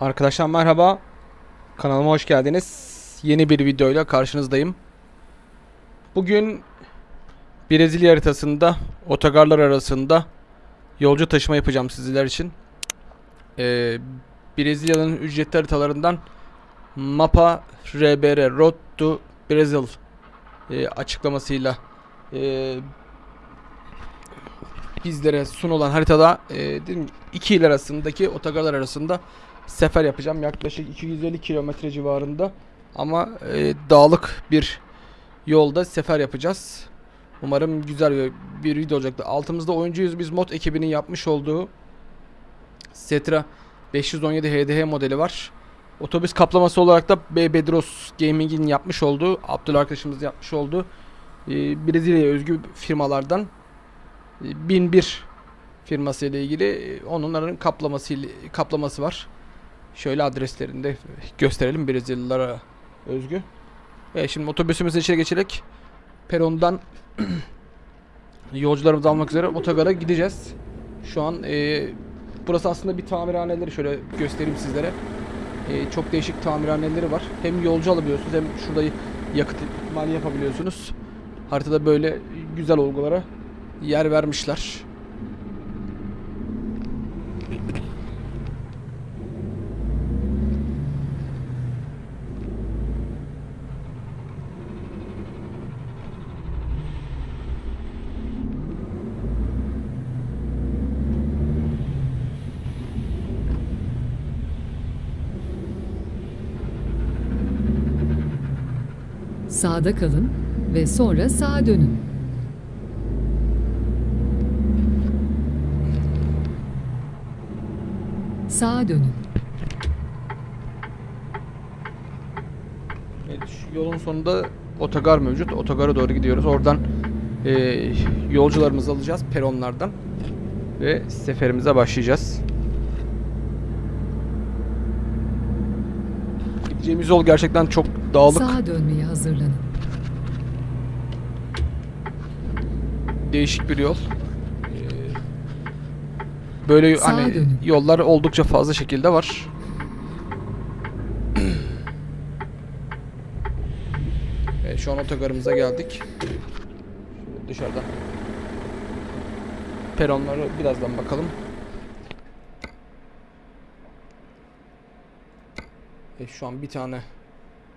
Arkadaşlar merhaba. Kanalıma hoş geldiniz. Yeni bir videoyla karşınızdayım. Bugün Brezilya haritasında otogarlar arasında yolcu taşıma yapacağım sizler için. Ee, Brezilya'nın ücretli haritalarından Mapa RBR Road to Brazil e, açıklamasıyla e, bizlere sunulan haritada e, dedim iki il arasındaki otogarlar arasında sefer yapacağım. Yaklaşık 250 kilometre civarında ama e, dağlık bir yolda sefer yapacağız. Umarım güzel bir, video olacaktır. Altımızda oyuncuyuz biz mod ekibinin yapmış olduğu Setra 517 HDH modeli var. Otobüs kaplaması olarak da B Bedros Gaming'in yapmış olduğu, Abdullah arkadaşımız yapmış olduğu e, Brezilya'ya özgü firmalardan e, 1001 firması ile ilgili e, onların kaplaması kaplaması var. Şöyle adreslerini de gösterelim Brezilyalılara özgü. Ve şimdi otobüsümüzü içeri geçerek perondan yolcularımızı almak üzere otogara gideceğiz. Şu an e, burası aslında bir tamirhaneleri şöyle göstereyim sizlere. E, çok değişik tamirhaneleri var. Hem yolcu alabiliyorsunuz hem şurada yakıt ikmali yapabiliyorsunuz. Haritada böyle güzel olgulara yer vermişler. Sağda kalın ve sonra sağa dönün. Sağa dönün. Evet, yolun sonunda otogar mevcut. Otogara doğru gidiyoruz. Oradan e, yolcularımızı alacağız peronlardan ve seferimize başlayacağız. Gideceğimiz yol gerçekten çok dağlık, Sağa dönmeye hazırlanın. değişik bir yol. Ee, Böyle Sağa hani dönün. yollar oldukça fazla şekilde var. Evet, şu an otogarımıza geldik. Şöyle dışarıdan. Peronları birazdan bakalım. E, şu an bir tane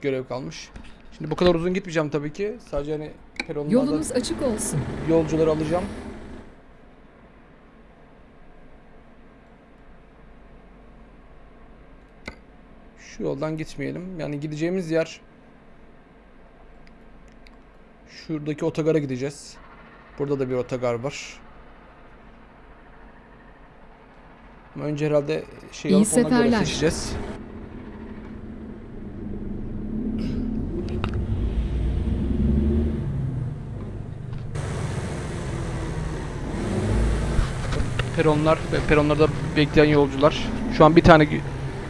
görev kalmış. Şimdi bu kadar uzun gitmeyeceğim tabii ki. Sadece hani peronlardan Yolunuz açık olsun. yolcuları alacağım. Şu yoldan gitmeyelim. Yani gideceğimiz yer şuradaki otogara gideceğiz. Burada da bir otogar var. Ama önce herhalde şey İyi alıp ona göre seferler. seçeceğiz. Peronlar ve peronlarda bekleyen yolcular. Şu an bir tane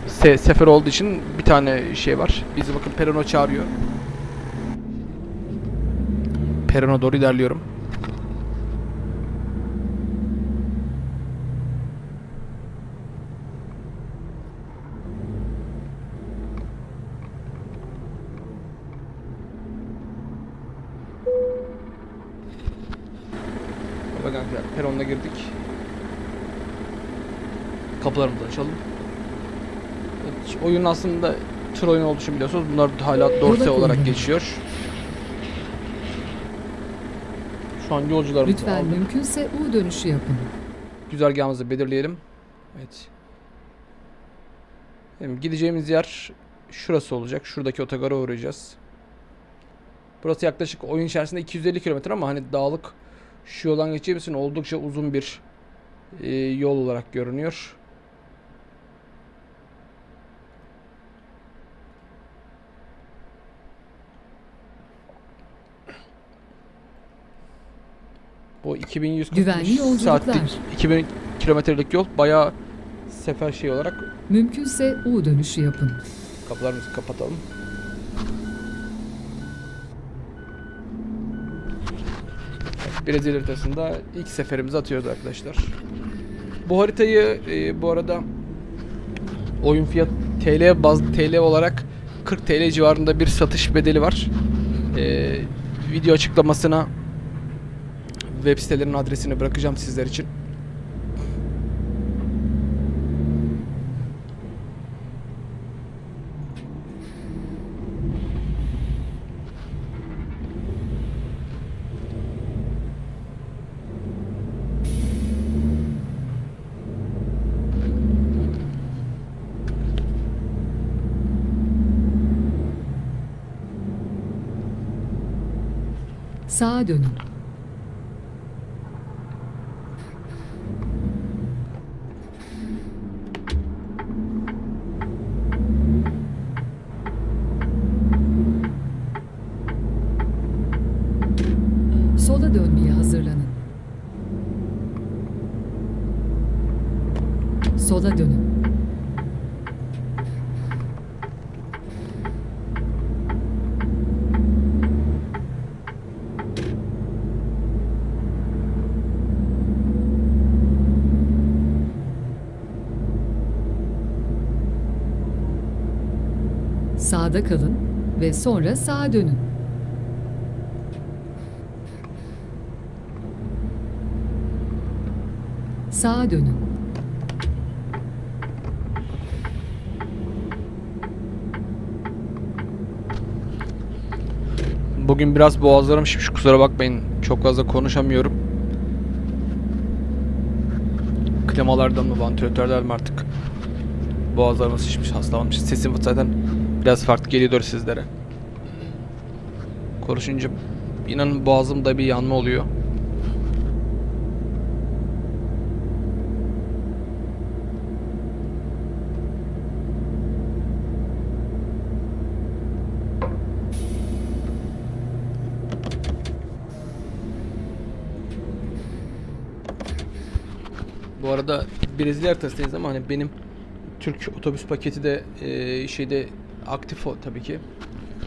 se- sefer olduğu için bir tane şey var. Bizi bakın perona çağırıyor. Perona doğru ilerliyorum. Peronuna girdik. Kapılarımızı açalım. Evet, oyun aslında tır oyunu olduğu için biliyorsunuz. Bunlar hala dorse Yola olarak geçiyor. Şu an yolcularımızı Lütfen aldık. mümkünse U dönüşü yapın. Güzergahımızı belirleyelim. Evet. Şimdi gideceğimiz yer şurası olacak. Şuradaki otogara uğrayacağız. Burası yaklaşık oyun içerisinde 250 kilometre ama hani dağlık şu yoldan geçeceğimiz için oldukça uzun bir e, yol olarak görünüyor. Bu 2140 Güvenli yolculuklar. saatlik 2000 kilometrelik yol bayağı sefer şey olarak Mümkünse U dönüşü yapın. kapılarımızı kapatalım. Brezilya haritasında ilk seferimizi atıyoruz arkadaşlar. Bu haritayı e, bu arada oyun fiyat TL baz TL olarak 40 TL civarında bir satış bedeli var. Ee, video açıklamasına web sitelerinin adresini bırakacağım sizler için. Sağa dönün. Sola dönmeye hazırlanın. Sola dönün. Sağda kalın sonra sağa dönün. Sağa dönün. Bugün biraz boğazlarım şişmiş kusura bakmayın. Çok fazla konuşamıyorum. Klamalardan mı, vantilatörden mi artık? Boğazlarım şişmiş, hastalanmış. Sesim zaten biraz farklı geliyordur sizlere. Konuşunca inanın boğazımda bir yanma oluyor. Bu arada Brezilya haritasındayız ama hani benim Türk otobüs paketi de e, şeyde aktif o tabii ki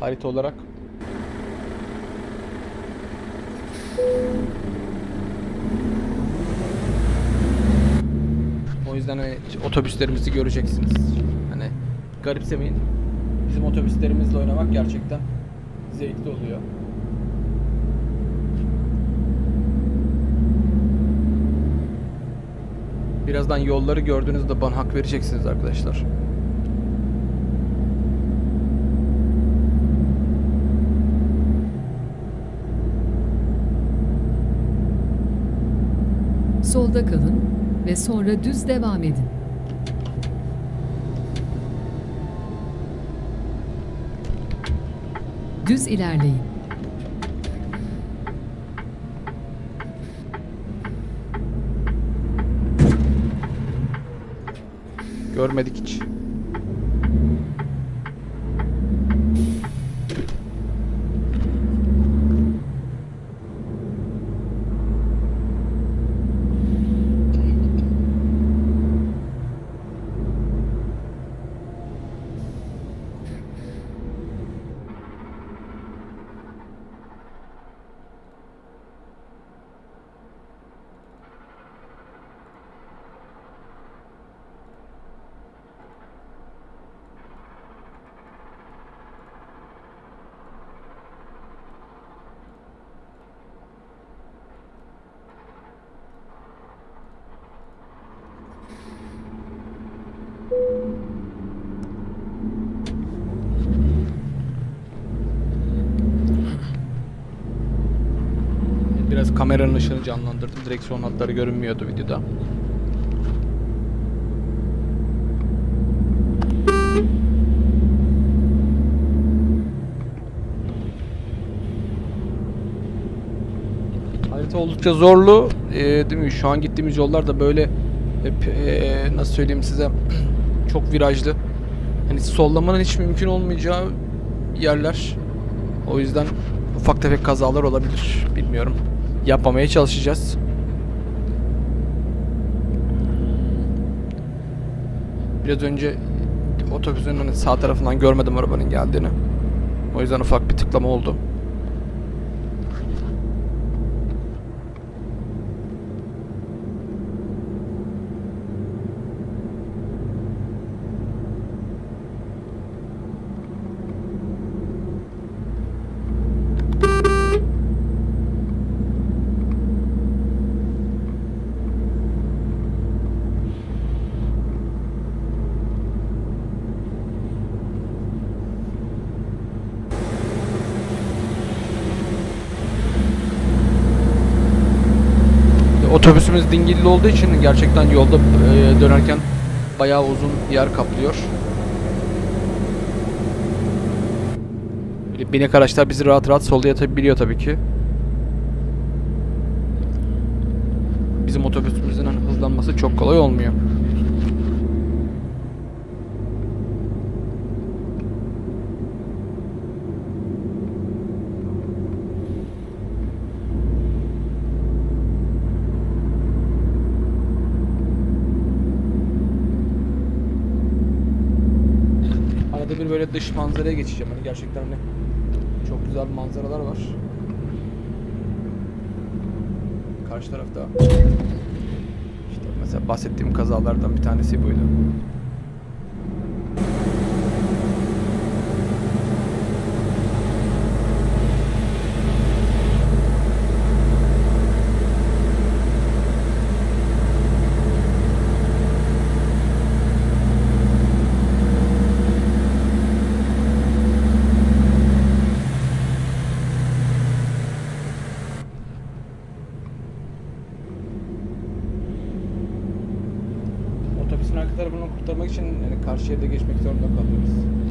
harita olarak. O yüzden hani otobüslerimizi göreceksiniz. Hani garipsemeyin. Bizim otobüslerimizle oynamak gerçekten zevkli oluyor. Birazdan yolları gördüğünüzde bana hak vereceksiniz arkadaşlar. Solda kalın ve sonra düz devam edin. Düz ilerleyin. Görmedik hiç. Biraz kameranın ışığını canlandırdım. Direksiyon hatları görünmüyordu videoda. Harita oldukça zorlu. Ee, değil mi? Şu an gittiğimiz yollar da böyle hep ee, nasıl söyleyeyim size çok virajlı. Hani sollamanın hiç mümkün olmayacağı yerler. O yüzden ufak tefek kazalar olabilir. Bilmiyorum. Yapmamaya çalışacağız. Biraz önce otobüsün hani sağ tarafından görmedim arabanın geldiğini. O yüzden ufak bir tıklama oldu. Otobüsümüz dingilli olduğu için gerçekten yolda e, dönerken bayağı uzun yer kaplıyor. Böyle binek araçlar bizi rahat rahat sollayabiliyor tabii ki. Bizim otobüsümüzün hani hızlanması çok kolay olmuyor. Arada bir böyle dış manzaraya geçeceğim. Hani gerçekten hani çok güzel manzaralar var. Karşı tarafta işte mesela bahsettiğim kazalardan bir tanesi buydu. Kurtarmak için yani karşı şeride geçmek zorunda kalıyoruz.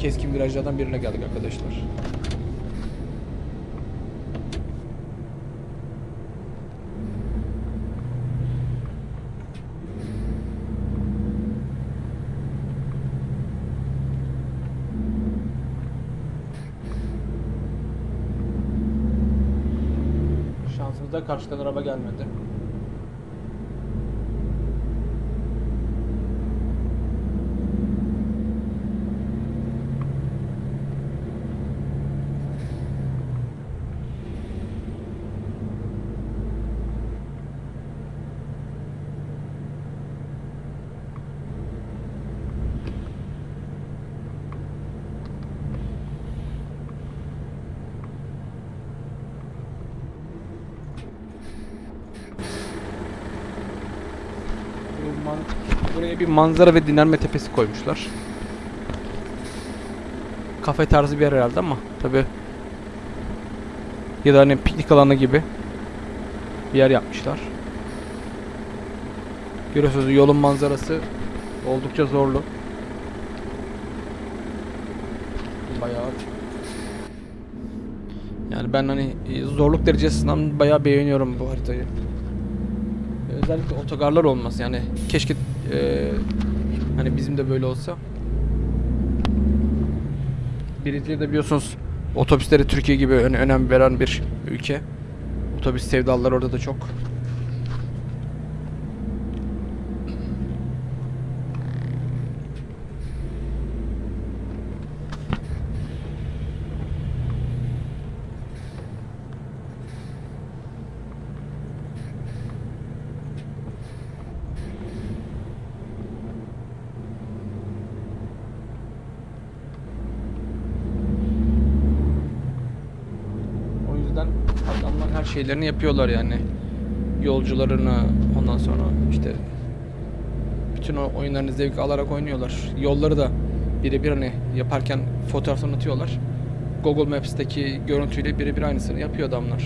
Keskin virajlardan birine geldik arkadaşlar. Şansımızda karşıdan araba gelmedi. Bu man- Buraya bir manzara ve dinlenme tepesi koymuşlar. Kafe tarzı bir yer herhalde ama tabi ya da hani piknik alanı gibi bir yer yapmışlar. Görüyorsunuz yolun manzarası oldukça zorlu. Bayağı yani ben hani e, zorluk derecesinden bayağı beğeniyorum bu haritayı. Özellikle otogarlar olması yani keşke e, hani bizim de böyle olsa. Brezilya da biliyorsunuz otobüsleri Türkiye gibi öne- önem veren bir ülke. Otobüs sevdalılar orada da çok. Şeylerini yapıyorlar yani. Yolcularını ondan sonra işte bütün o oyunlarını zevk alarak oynuyorlar. Yolları da birebir hani yaparken fotoğraflarını atıyorlar. Google Maps'teki görüntüyle birebir aynısını yapıyor adamlar.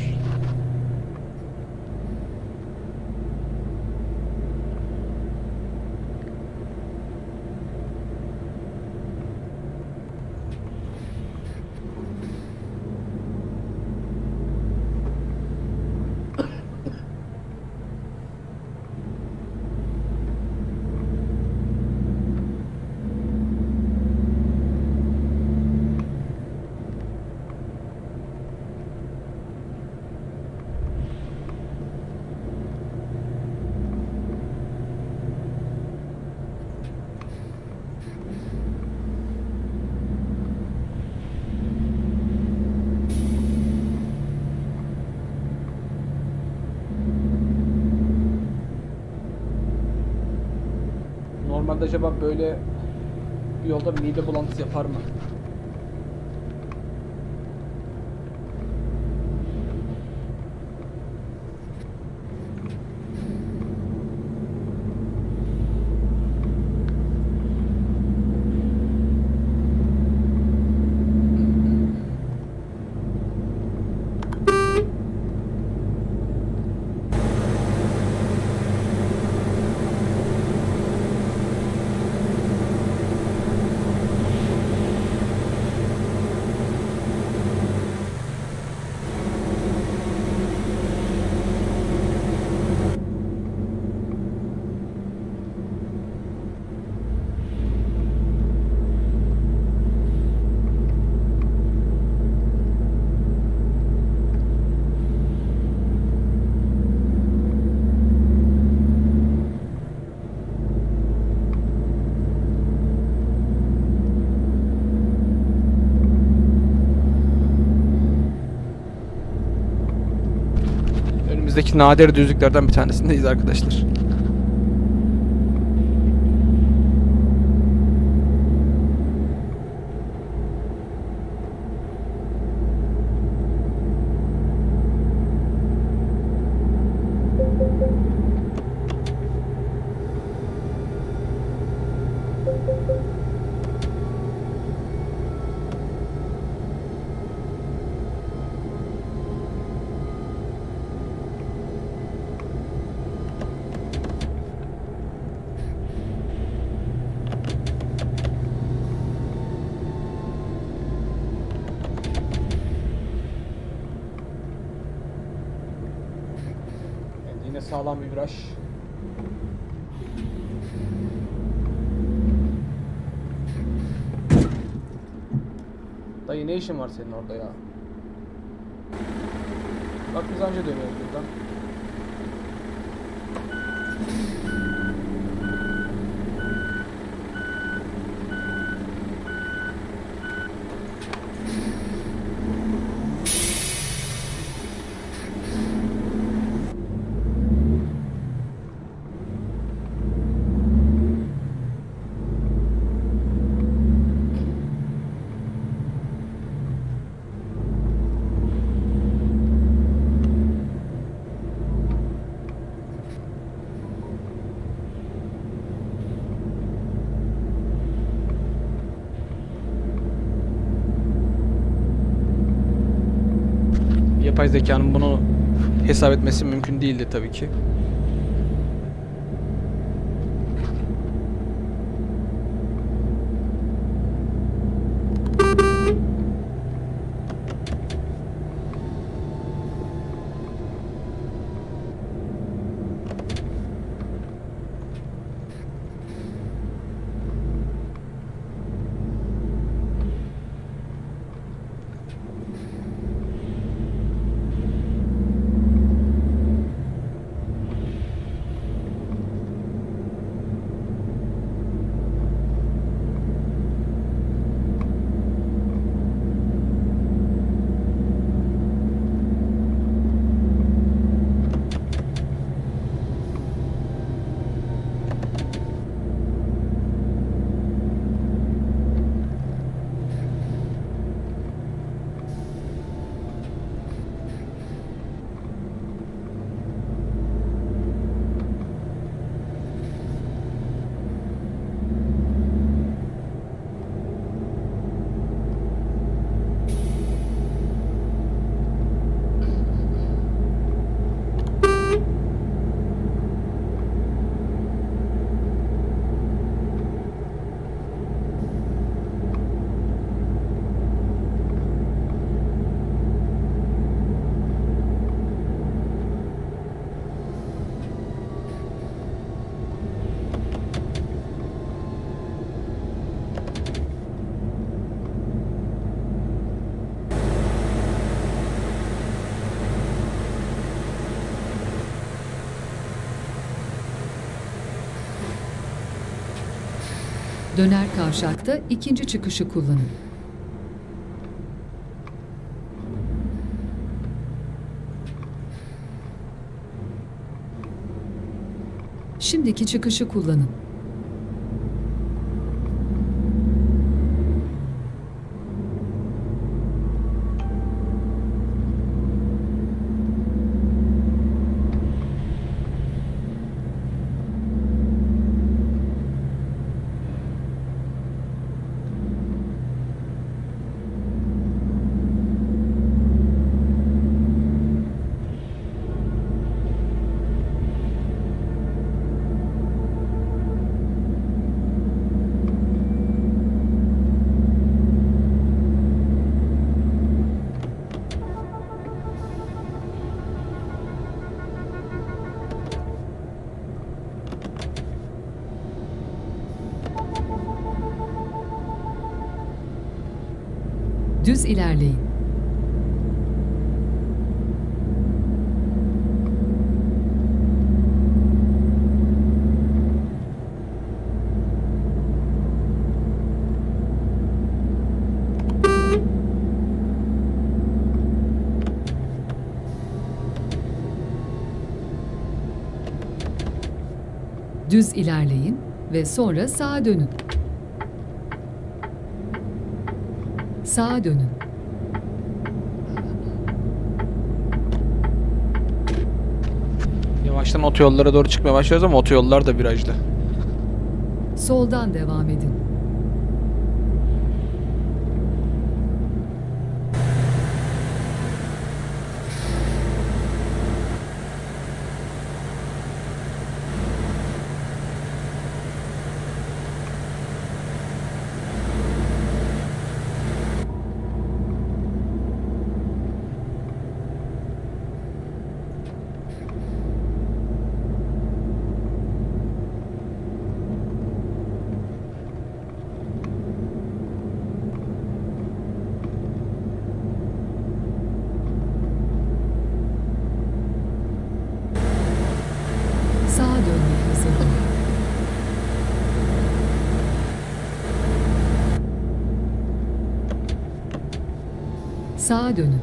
Acaba böyle bir yolda mide bulantısı yapar mı? Önümüzdeki nadir düzlüklerden bir tanesindeyiz arkadaşlar. Evet, yine sağlam bir viraj. Dayı ne işin var senin orada ya? Bak biz anca dönüyoruz buradan. Yapay zekanın bunu hesap etmesi mümkün değildi tabii ki. Döner kavşakta ikinci çıkışı kullanın. Şimdiki çıkışı kullanın. Düz ilerleyin. Düz ilerleyin ve sonra sağa dönün. Sağa dönün. Yavaştan otoyollara doğru çıkmaya başlıyoruz ama otoyollar da virajlı. Soldan devam edin. Sağa dönmeye hazırlanın. Sağa dönün.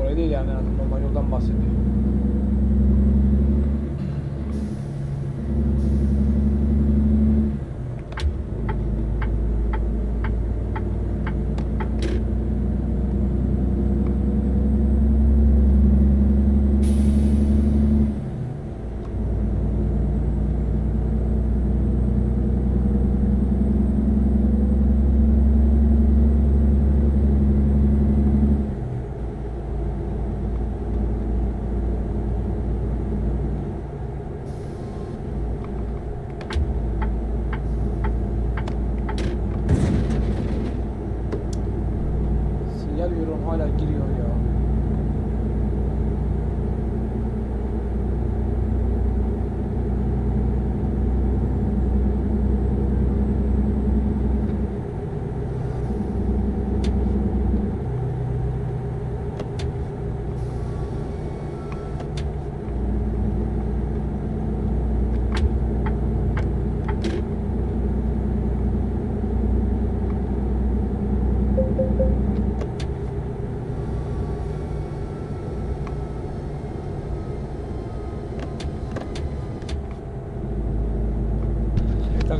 Oraya değil yani normal yoldan bahsediyor. Sinyal veriyorum hala giriyor ya.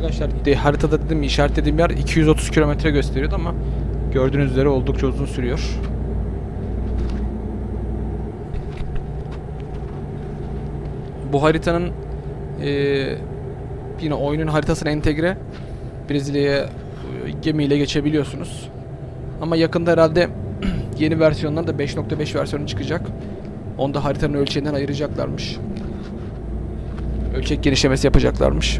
Evet arkadaşlar de, haritada dedim işaretlediğim yer 230 kilometre gösteriyordu ama gördüğünüz üzere oldukça uzun sürüyor. Bu haritanın eee, yine oyunun haritasına entegre Brezilya'ya e, gemiyle geçebiliyorsunuz. Ama yakında herhalde yeni versiyondan da 5.5 versiyonu çıkacak. Onu da haritanın ölçeğinden ayıracaklarmış. Ölçek genişlemesi yapacaklarmış.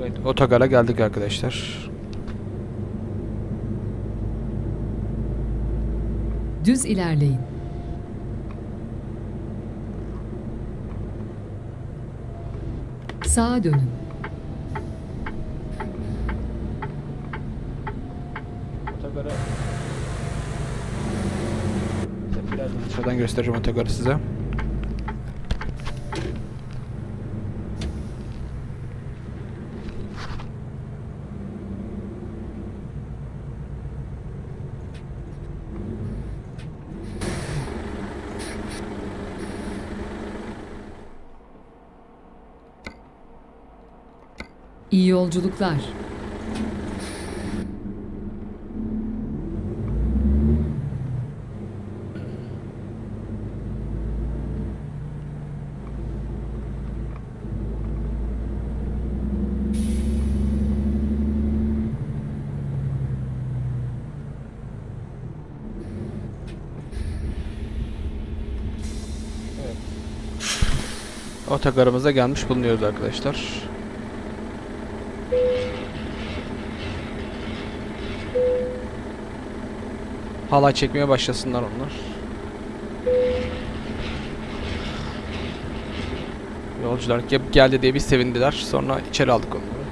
Evet, otogara geldik arkadaşlar. Düz ilerleyin. Sağa dönün. Otogara... Birazdan dışarıdan göstereceğim otogarı size. İyi yolculuklar. Otogarımıza gelmiş bulunuyoruz arkadaşlar. Halay çekmeye başlasınlar onlar. Yolcular ge- geldi diye bir sevindiler. Sonra içeri aldık onları.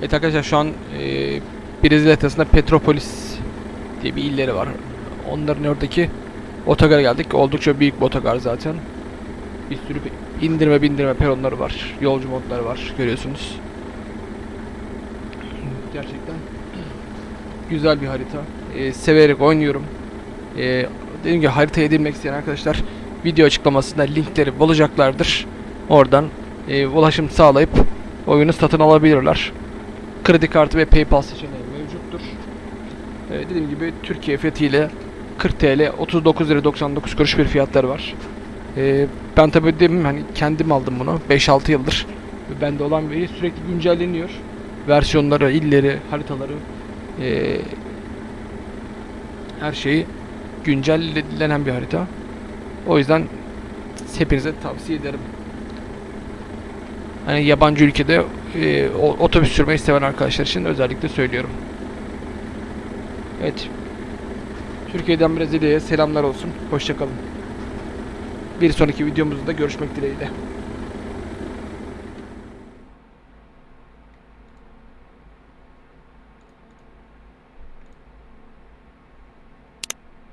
Evet arkadaşlar şu an e, Brezilya haritasında Petropolis diye bir illeri var. Onların oradaki otogara geldik. Oldukça büyük bir otogar zaten. Bir sürü indirme bindirme peronları var. Yolcu modları var görüyorsunuz. Gerçekten güzel bir harita. Ee, severek oynuyorum. Ee, dediğim gibi harita edinmek isteyen arkadaşlar video açıklamasında linkleri bulacaklardır. Oradan e, ulaşım sağlayıp oyunu satın alabilirler. Kredi kartı ve PayPal seçeneği mevcuttur. Ee, dediğim gibi Türkiye fiyatıyla 40 TL 39 lira 99 kuruş bir fiyatları var. Ee, ben tabii dedim hani kendim aldım bunu 5-6 yıldır. Bende olan veri sürekli güncelleniyor. Versiyonları, illeri, haritaları ee, her şeyi güncellenen bir harita. O yüzden hepinize tavsiye ederim. Hani yabancı ülkede e, otobüs sürmeyi seven arkadaşlar için özellikle söylüyorum. Evet. Türkiye'den Brezilya'ya selamlar olsun. Hoşçakalın. Bir sonraki videomuzda görüşmek dileğiyle.